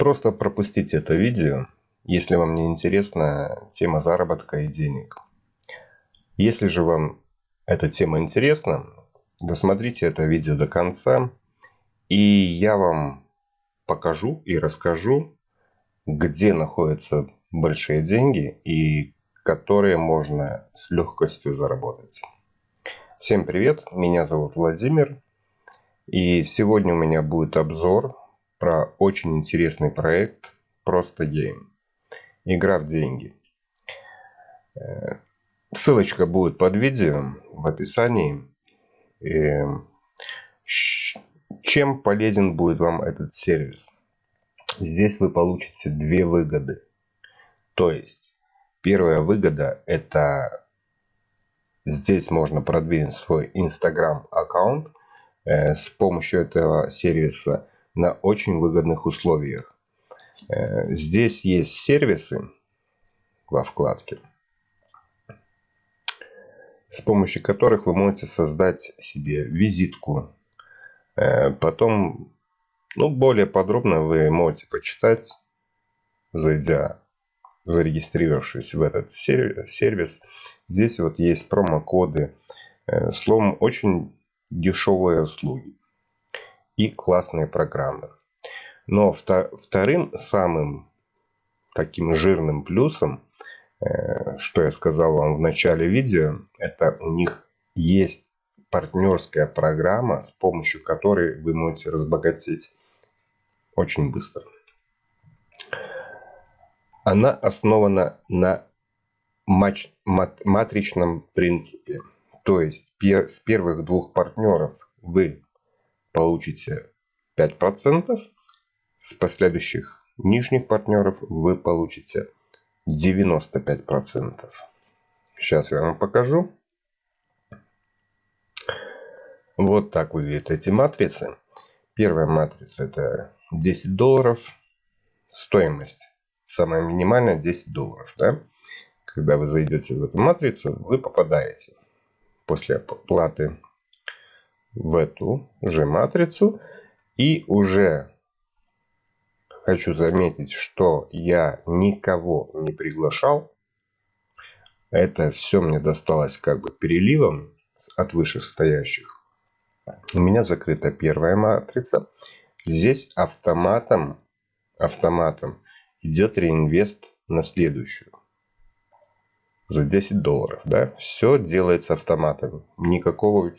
Просто пропустите это видео, если вам не интересна тема заработка и денег. Если же вам эта тема интересна, досмотрите это видео до конца, и я вам покажу и расскажу, где находятся большие деньги и которые можно с легкостью заработать. Всем привет, меня зовут Владимир, и сегодня у меня будет обзор про очень интересный проект Просто Game. Игра в деньги. Э, ссылочка будет под видео в описании. Чем полезен будет вам этот сервис? Здесь вы получите две выгоды. То есть, первая выгода это здесь можно продвинуть свой Instagram аккаунт э, с помощью этого сервиса на очень выгодных условиях. Э, здесь есть сервисы во вкладке, с помощью которых вы можете создать себе визитку. Э, потом, ну, более подробно вы можете почитать, зайдя, зарегистрировавшись в этот сервис. Здесь вот есть промокоды. Э, словом, очень дешевые услуги и классные программы. Но вторым самым таким жирным плюсом, э, что я сказал вам в начале видео, это у них есть партнерская программа, с помощью которой вы можете разбогатеть очень быстро. Она основана на матричном принципе. То есть с первых двух партнеров вы получите 5%. С последующих нижних партнеров вы получите 95%. Сейчас я вам покажу. Вот так выглядят эти матрицы. Первая матрица это 10 долларов. Стоимость самая минимальная 10 долларов. Да? Когда вы зайдете в эту матрицу, вы попадаете после оплаты в эту же матрицу. И уже хочу заметить, что я никого не приглашал. Это все мне досталось как бы переливом от вышестоящих. У меня закрыта первая матрица. Здесь автоматом, автоматом идет реинвест на следующую. За 10 долларов. Да? Все делается автоматом. Никакого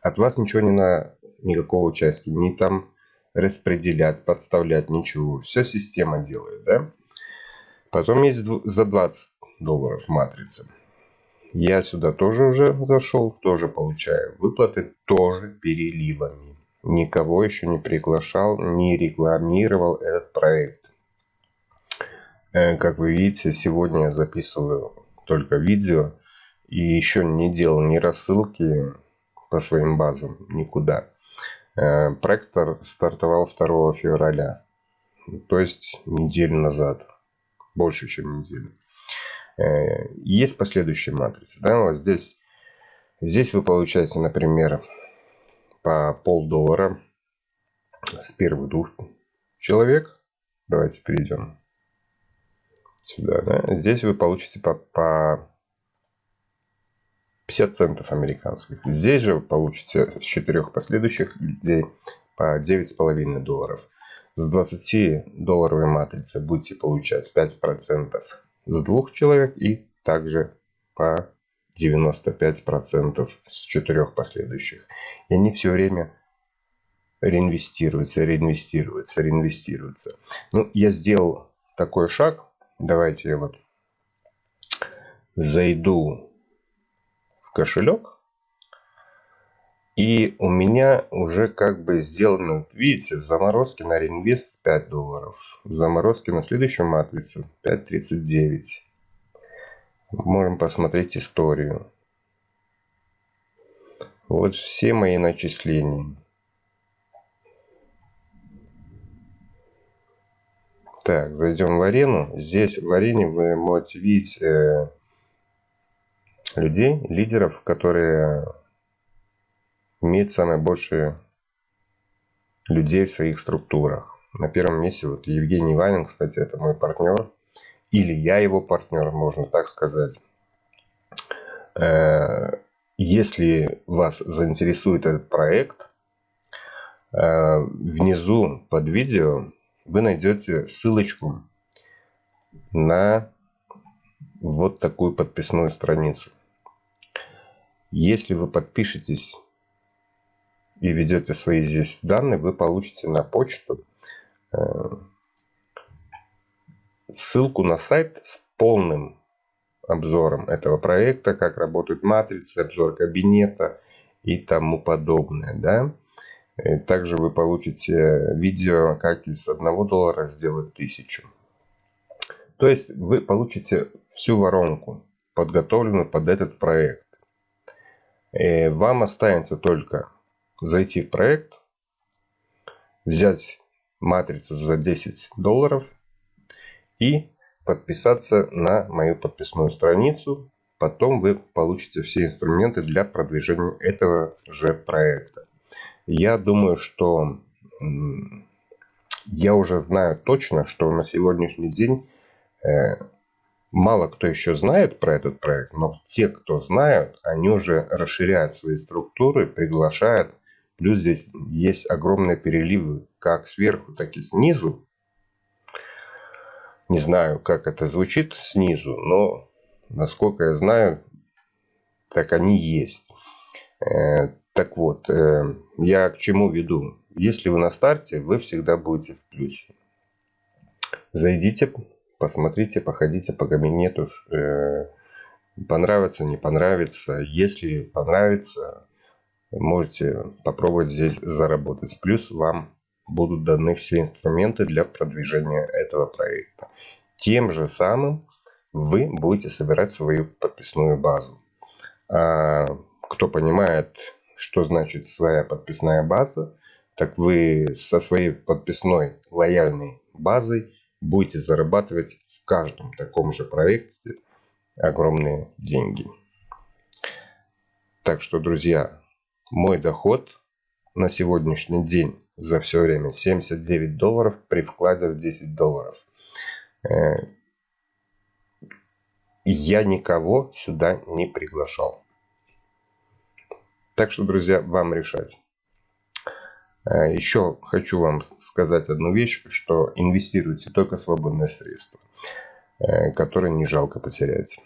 от вас ничего не на никакого участия, не там распределять, подставлять, ничего. Все система делает, да? Потом есть за 20 долларов матрица. Я сюда тоже уже зашел, тоже получаю выплаты, тоже переливами. Никого еще не приглашал, не рекламировал этот проект. Э, как вы видите, сегодня я записываю только видео и еще не делал ни рассылки, по своим базам никуда. Э, проект стартовал 2 февраля, то есть неделю назад, больше чем неделю. Э, есть последующие матрицы. Да? Вот здесь, здесь вы получаете, например, по полдоллара с первых двух человек. Давайте перейдем сюда. Да? Здесь вы получите по, по 50 центов американских. Здесь же вы получите с четырех последующих людей по 9,5 долларов. С 20 долларовой матрицы будете получать 5% с двух человек и также по 95% с четырех последующих. И они все время реинвестируются, реинвестируются, реинвестируются. Ну, я сделал такой шаг. Давайте я вот зайду кошелек. И у меня уже как бы сделано, видите, в заморозке на реинвест 5 долларов. В заморозке на следующую матрицу 5.39. Можем посмотреть историю. Вот все мои начисления. Так, зайдем в арену. Здесь в арене вы можете видеть э, людей, лидеров, которые имеют самое большее людей в своих структурах. На первом месте вот Евгений Ванин, кстати, это мой партнер. Или я его партнер, можно так сказать. Э, если вас заинтересует этот проект, э, внизу под видео вы найдете ссылочку на вот такую подписную страницу. Если вы подпишетесь и ведете свои здесь данные, вы получите на почту э, ссылку на сайт с полным обзором этого проекта, как работают матрицы, обзор кабинета и тому подобное. Да? И также вы получите видео, как из 1 доллара сделать 1000. То есть вы получите всю воронку, подготовленную под этот проект. И вам останется только зайти в проект, взять матрицу за 10 долларов и подписаться на мою подписную страницу. Потом вы получите все инструменты для продвижения этого же проекта. Я думаю, что я уже знаю точно, что на сегодняшний день э, мало кто еще знает про этот проект, но те, кто знают, они уже расширяют свои структуры, приглашают. Плюс здесь есть огромные переливы как сверху, так и снизу. Не знаю, как это звучит снизу, но насколько я знаю, так они есть. Э, так вот, э, я к чему веду? Если вы на старте, вы всегда будете в плюсе. Зайдите, посмотрите, походите по кабинету. Э, понравится, не понравится. Если понравится, можете попробовать здесь заработать. Плюс вам будут даны все инструменты для продвижения этого проекта. Тем же самым вы будете собирать свою подписную базу. А кто понимает что значит своя подписная база? Так вы со своей подписной лояльной базой будете зарабатывать в каждом таком же проекте огромные деньги. Так что, друзья, мой доход на сегодняшний день за все время 79 долларов при вкладе в 10 долларов. Э, я никого сюда не приглашал. Так что, друзья, вам решать. Э, Еще хочу вам сказать одну вещь, что инвестируйте только в свободные средства, э, которые не жалко потерять.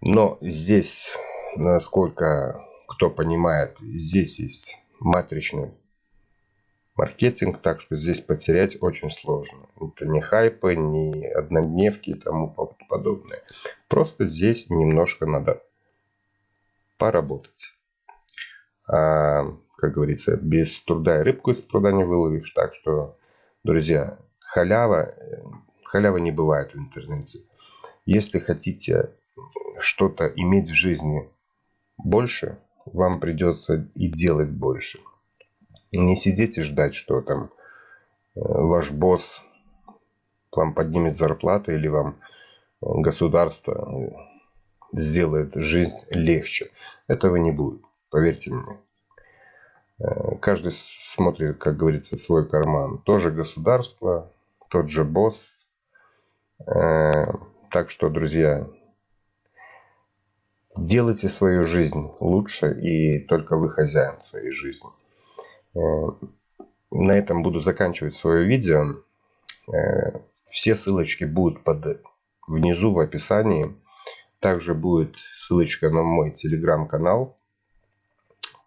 Но здесь, насколько кто понимает, здесь есть матричный маркетинг, так что здесь потерять очень сложно. Это не хайпы, не однодневки и тому подобное. Просто здесь немножко надо поработать. Как говорится, без труда и рыбку из пруда не выловишь. Так что, друзья, халява, халява не бывает в интернете. Если хотите что-то иметь в жизни больше, вам придется и делать больше. Не сидеть и ждать, что там э, ваш босс вам поднимет зарплату или вам государство сделает жизнь легче. Этого не будет, поверьте мне. Э, каждый смотрит, как говорится, свой карман. Тоже государство, тот же босс. Э, так что, друзья, делайте свою жизнь лучше, и только вы хозяин своей жизни. Э, на этом буду заканчивать свое видео. Все ссылочки будут под, внизу в описании. Также будет ссылочка на мой телеграм-канал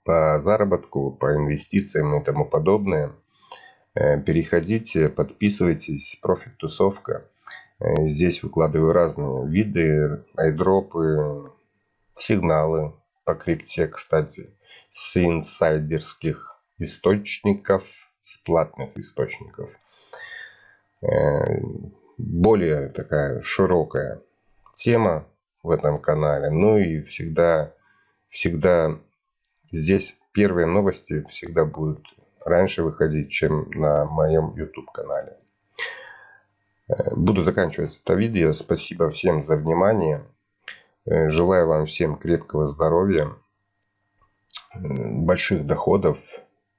по заработку, по инвестициям и тому подобное. Э, переходите, подписывайтесь. Профит тусовка. Э, здесь выкладываю разные виды, айдропы, сигналы по крипте, кстати, с инсайдерских источников, с платных источников. Э, более такая широкая тема в этом канале. Ну и всегда, всегда здесь первые новости всегда будут раньше выходить, чем на моем YouTube канале. Э, буду заканчивать это видео. Спасибо всем за внимание. Э, желаю вам всем крепкого здоровья, больших доходов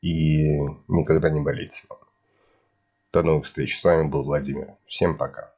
и никогда не болеть. До новых встреч. С вами был Владимир. Всем пока.